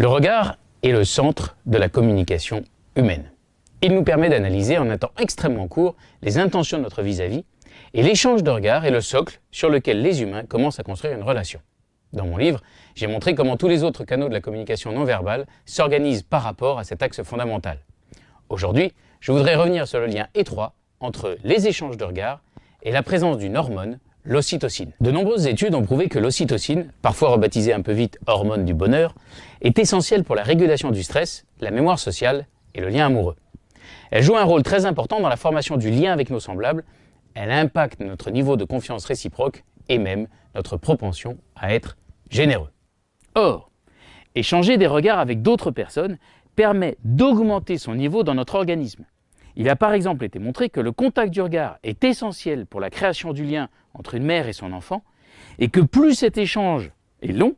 Le regard est le centre de la communication humaine. Il nous permet d'analyser en un temps extrêmement court les intentions de notre vis-à-vis et l'échange de regards est le socle sur lequel les humains commencent à construire une relation. Dans mon livre, j'ai montré comment tous les autres canaux de la communication non verbale s'organisent par rapport à cet axe fondamental. Aujourd'hui, je voudrais revenir sur le lien étroit entre les échanges de regards et la présence d'une hormone l'ocytocine. De nombreuses études ont prouvé que l'ocytocine, parfois rebaptisée un peu vite hormone du bonheur, est essentielle pour la régulation du stress, la mémoire sociale et le lien amoureux. Elle joue un rôle très important dans la formation du lien avec nos semblables, elle impacte notre niveau de confiance réciproque et même notre propension à être généreux. Or, échanger des regards avec d'autres personnes permet d'augmenter son niveau dans notre organisme. Il a par exemple été montré que le contact du regard est essentiel pour la création du lien entre une mère et son enfant, et que plus cet échange est long,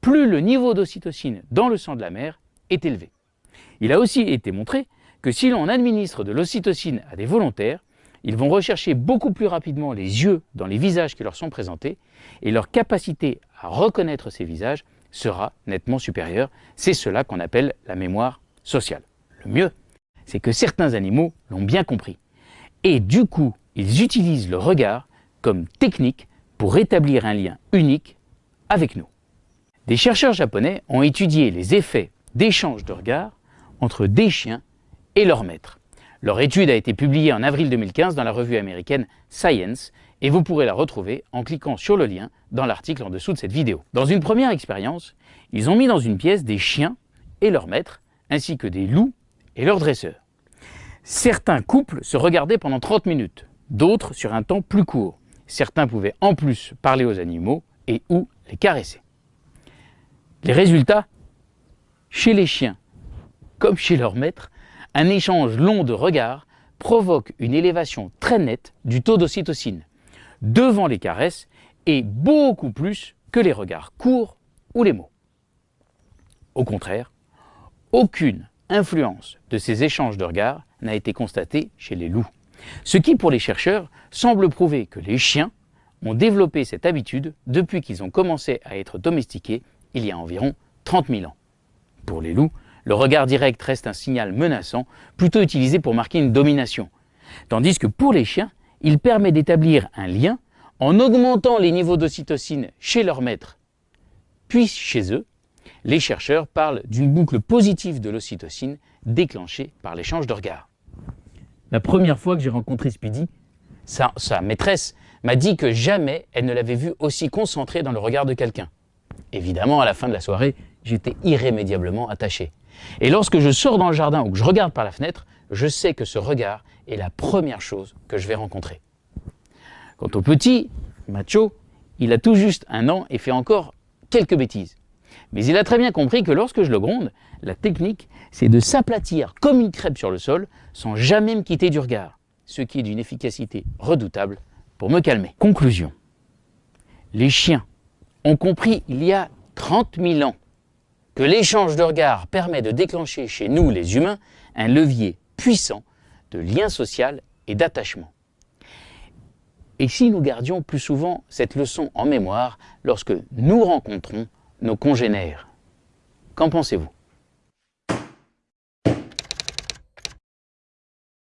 plus le niveau d'ocytocine dans le sang de la mère est élevé. Il a aussi été montré que si l'on administre de l'ocytocine à des volontaires, ils vont rechercher beaucoup plus rapidement les yeux dans les visages qui leur sont présentés et leur capacité à reconnaître ces visages sera nettement supérieure. C'est cela qu'on appelle la mémoire sociale. Le mieux, c'est que certains animaux l'ont bien compris. Et du coup, ils utilisent le regard comme technique pour établir un lien unique avec nous. Des chercheurs japonais ont étudié les effets d'échange de regards entre des chiens et leurs maîtres. Leur étude a été publiée en avril 2015 dans la revue américaine Science et vous pourrez la retrouver en cliquant sur le lien dans l'article en dessous de cette vidéo. Dans une première expérience, ils ont mis dans une pièce des chiens et leurs maîtres, ainsi que des loups et leurs dresseurs. Certains couples se regardaient pendant 30 minutes, d'autres sur un temps plus court. Certains pouvaient en plus parler aux animaux et ou les caresser. Les résultats Chez les chiens, comme chez leurs maîtres, un échange long de regards provoque une élévation très nette du taux d'ocytocine devant les caresses et beaucoup plus que les regards courts ou les mots. Au contraire, aucune influence de ces échanges de regards n'a été constatée chez les loups. Ce qui, pour les chercheurs, semble prouver que les chiens ont développé cette habitude depuis qu'ils ont commencé à être domestiqués il y a environ 30 000 ans. Pour les loups, le regard direct reste un signal menaçant, plutôt utilisé pour marquer une domination. Tandis que pour les chiens, il permet d'établir un lien en augmentant les niveaux d'ocytocine chez leur maître, puis chez eux, les chercheurs parlent d'une boucle positive de l'ocytocine déclenchée par l'échange de regards. La première fois que j'ai rencontré Speedy, sa, sa maîtresse m'a dit que jamais elle ne l'avait vu aussi concentré dans le regard de quelqu'un. Évidemment, à la fin de la soirée, j'étais irrémédiablement attaché. Et lorsque je sors dans le jardin ou que je regarde par la fenêtre, je sais que ce regard est la première chose que je vais rencontrer. Quant au petit, Macho, il a tout juste un an et fait encore quelques bêtises. Mais il a très bien compris que lorsque je le gronde, la technique, c'est de s'aplatir comme une crêpe sur le sol sans jamais me quitter du regard, ce qui est d'une efficacité redoutable pour me calmer. Conclusion. Les chiens ont compris il y a 30 000 ans que l'échange de regards permet de déclencher chez nous, les humains, un levier puissant de lien social et d'attachement. Et si nous gardions plus souvent cette leçon en mémoire lorsque nous rencontrons nos congénères. Qu'en pensez-vous?